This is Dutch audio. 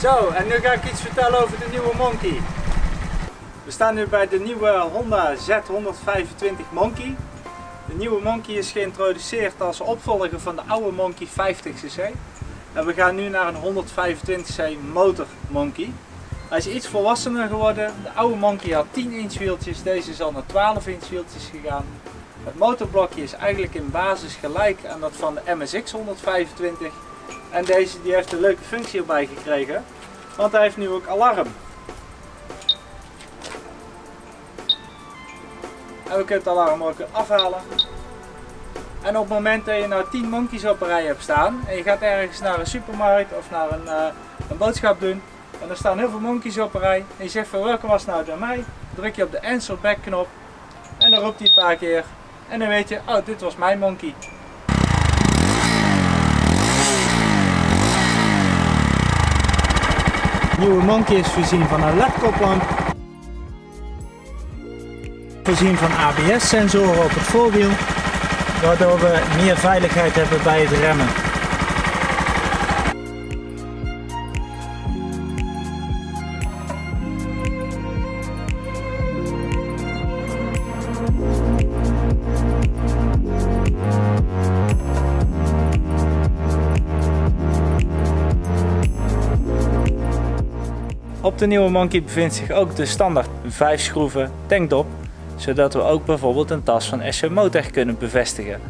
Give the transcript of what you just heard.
Zo, en nu ga ik iets vertellen over de nieuwe Monkey. We staan nu bij de nieuwe Honda Z125 Monkey. De nieuwe Monkey is geïntroduceerd als opvolger van de oude Monkey 50cc. En we gaan nu naar een 125cc motor Monkey. Hij is iets volwassener geworden. De oude Monkey had 10 inch wieltjes, deze is al naar 12 inch wieltjes gegaan. Het motorblokje is eigenlijk in basis gelijk aan dat van de MSX 125. En deze die heeft een leuke functie erbij gekregen, want hij heeft nu ook alarm. En we kunnen het alarm ook afhalen. En op het moment dat je nou 10 monkeys op een rij hebt staan en je gaat ergens naar een supermarkt of naar een, uh, een boodschap doen en er staan heel veel monkeys op een rij en je zegt van welke was nou bij mij, druk je op de answer back knop en dan roept hij een paar keer en dan weet je, oh dit was mijn monkey. Nieuwe monkey is voorzien van een LED-koplamp. Voorzien van ABS-sensoren op het voorwiel, waardoor we meer veiligheid hebben bij het remmen. Op de nieuwe Monkey bevindt zich ook de standaard 5 schroeven tankdop, zodat we ook bijvoorbeeld een tas van SC Motec kunnen bevestigen.